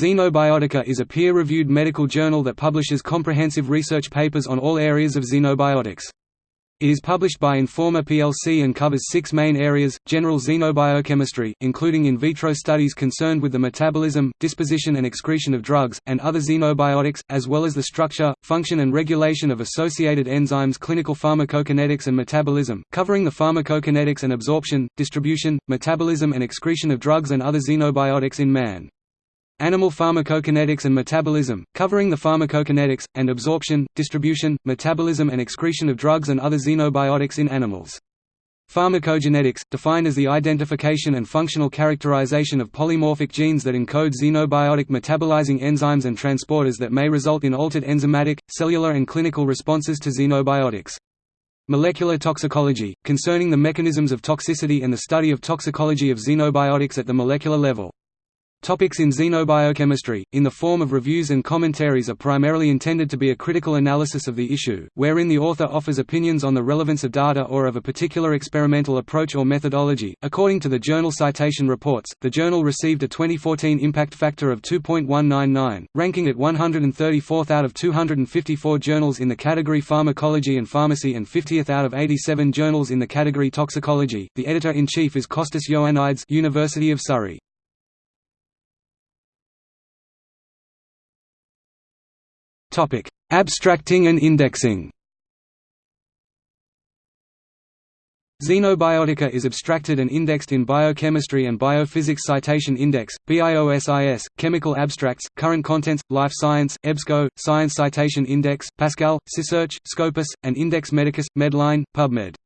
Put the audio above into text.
Xenobiotica is a peer-reviewed medical journal that publishes comprehensive research papers on all areas of xenobiotics. It is published by Informa plc and covers six main areas, general xenobiochemistry, including in vitro studies concerned with the metabolism, disposition and excretion of drugs, and other xenobiotics, as well as the structure, function and regulation of associated enzymes clinical pharmacokinetics and metabolism, covering the pharmacokinetics and absorption, distribution, metabolism and excretion of drugs and other xenobiotics in man. Animal pharmacokinetics and metabolism, covering the pharmacokinetics, and absorption, distribution, metabolism and excretion of drugs and other xenobiotics in animals. Pharmacogenetics, defined as the identification and functional characterization of polymorphic genes that encode xenobiotic metabolizing enzymes and transporters that may result in altered enzymatic, cellular and clinical responses to xenobiotics. Molecular toxicology, concerning the mechanisms of toxicity and the study of toxicology of xenobiotics at the molecular level. Topics in xenobiochemistry, in the form of reviews and commentaries are primarily intended to be a critical analysis of the issue, wherein the author offers opinions on the relevance of data or of a particular experimental approach or methodology. According to the journal Citation Reports, the journal received a 2014 impact factor of 2.199, ranking it 134th out of 254 journals in the category Pharmacology and Pharmacy and 50th out of 87 journals in the category Toxicology. The editor-in-chief is Costas Ioannides, University of Surrey. Topic: Abstracting and indexing. Xenobiotica is abstracted and indexed in Biochemistry and Biophysics Citation Index, BIOSIS, Chemical Abstracts, Current Contents, Life Science, EBSCO, Science Citation Index, Pascal, SciSearch, Scopus, and Index Medicus, Medline, PubMed.